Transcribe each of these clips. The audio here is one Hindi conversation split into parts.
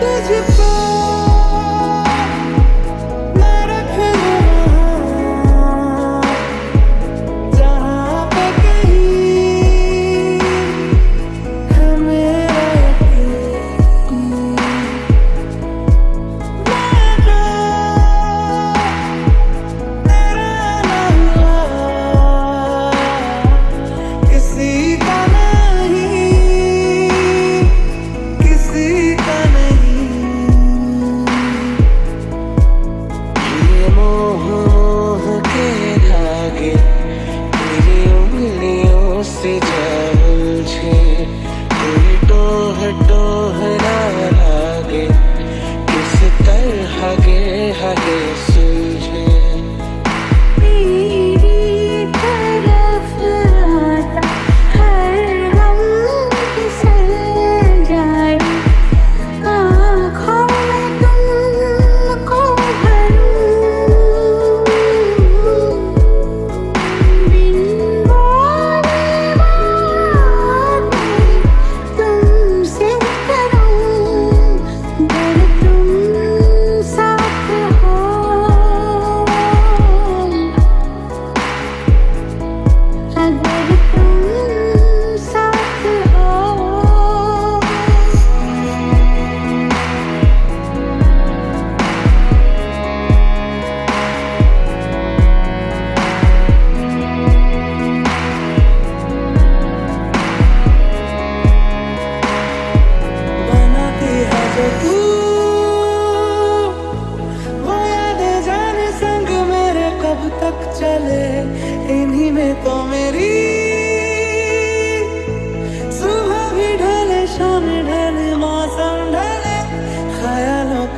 Did you fall?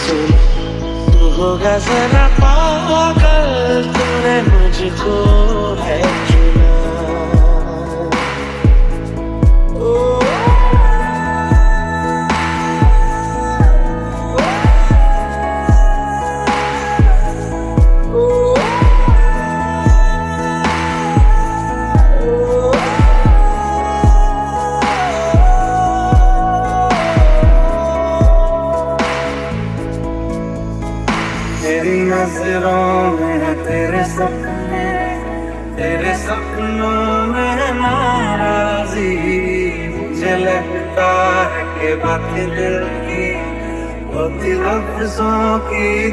सुन तू होगा जरा पागल तूने मुझको है तेरे सपनों में नाराजी मुझे लगता है कि बातें दिल की होती लफ्जों की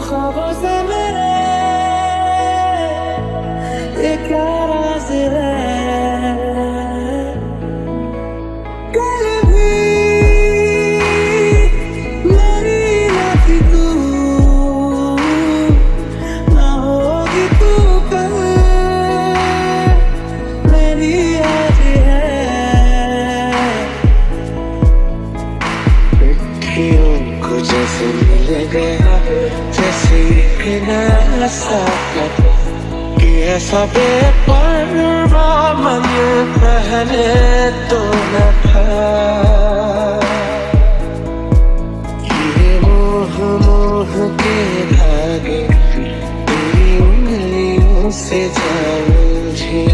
ख्वाबों से मेरे? ये क्या राज है? ऐसा बेपरवा मन पहने तो न था। ये मोह मोह के धागे, तेरी उंगलियों से जा मुझे।